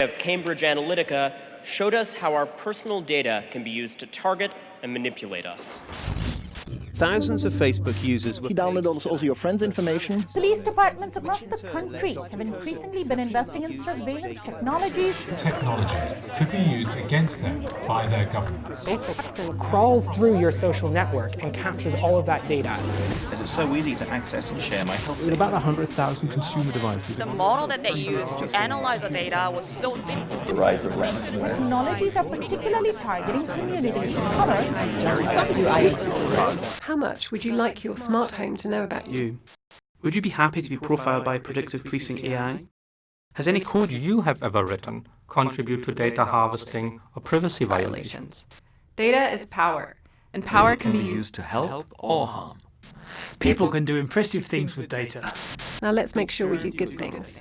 of Cambridge Analytica showed us how our personal data can be used to target and manipulate us. Thousands of Facebook users were He downloaded also your friends' information. Police departments across the country have increasingly been investing in surveillance technologies. Technologies that could be used against them by their government. Facebook crawls through your social network and captures all of that data. As it's so easy to access and share my health With about 100,000 consumer devices. The model that they used to analyze the data was so simple. The rise of ransomware. Technologies are particularly targeting communities of color. How much would you like your smart home to know about you? Would you be happy to be profiled by predictive policing AI? Has any code you have ever written contribute to data harvesting or privacy violations? Data is power, and power can be used to help or harm. People can do impressive things with data. Now let's make sure we do good things.